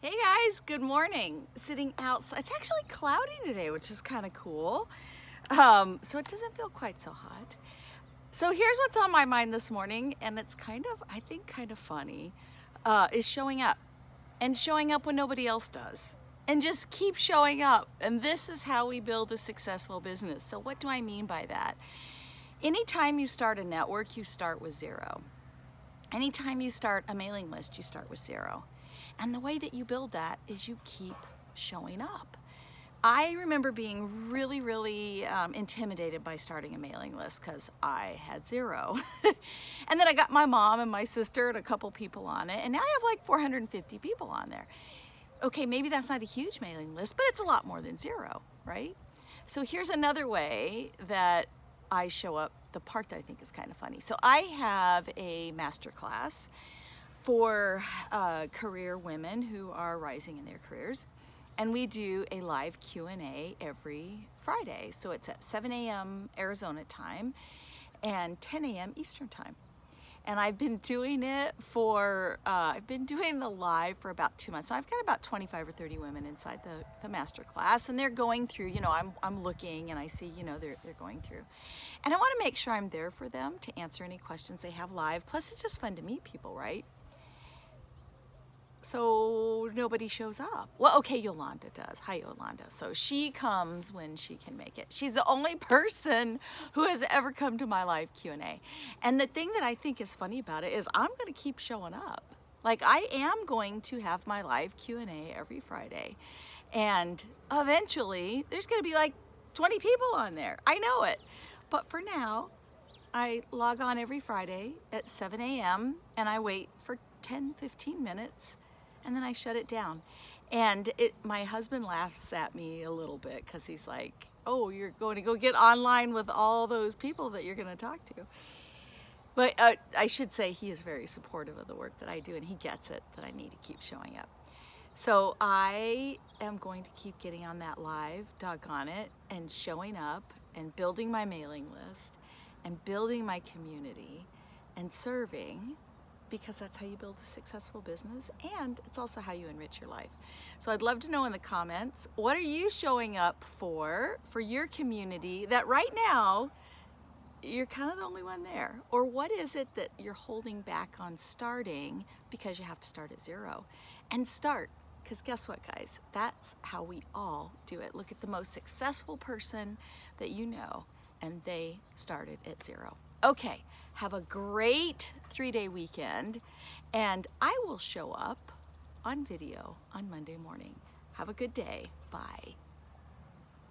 Hey guys, good morning. Sitting outside. It's actually cloudy today, which is kind of cool. Um, so it doesn't feel quite so hot. So here's what's on my mind this morning, and it's kind of, I think, kind of funny, uh, is showing up. And showing up when nobody else does. And just keep showing up. And this is how we build a successful business. So what do I mean by that? Anytime you start a network, you start with zero. Anytime you start a mailing list, you start with zero. And the way that you build that is you keep showing up. I remember being really, really um, intimidated by starting a mailing list because I had zero. and then I got my mom and my sister and a couple people on it, and now I have like 450 people on there. Okay, maybe that's not a huge mailing list, but it's a lot more than zero, right? So here's another way that I show up, the part that I think is kind of funny. So I have a master class for uh, career women who are rising in their careers. And we do a live Q&A every Friday. So it's at 7 a.m. Arizona time and 10 a.m. Eastern time. And I've been doing it for, uh, I've been doing the live for about two months. So I've got about 25 or 30 women inside the, the master class and they're going through, you know, I'm, I'm looking and I see, you know, they're, they're going through. And I want to make sure I'm there for them to answer any questions they have live. Plus it's just fun to meet people, right? So nobody shows up. Well, okay, Yolanda does. Hi, Yolanda. So she comes when she can make it. She's the only person who has ever come to my live Q&A. And the thing that I think is funny about it is I'm going to keep showing up. Like I am going to have my live Q&A every Friday. And eventually there's going to be like 20 people on there. I know it. But for now, I log on every Friday at 7 a.m. and I wait for 10, 15 minutes and then I shut it down. And it, my husband laughs at me a little bit because he's like, oh, you're going to go get online with all those people that you're going to talk to. But uh, I should say he is very supportive of the work that I do and he gets it that I need to keep showing up. So I am going to keep getting on that live, doggone it, and showing up and building my mailing list and building my community and serving because that's how you build a successful business and it's also how you enrich your life. So I'd love to know in the comments, what are you showing up for, for your community that right now you're kind of the only one there? Or what is it that you're holding back on starting because you have to start at zero? And start, because guess what guys? That's how we all do it. Look at the most successful person that you know and they started at zero. Okay, have a great three-day weekend, and I will show up on video on Monday morning. Have a good day. Bye.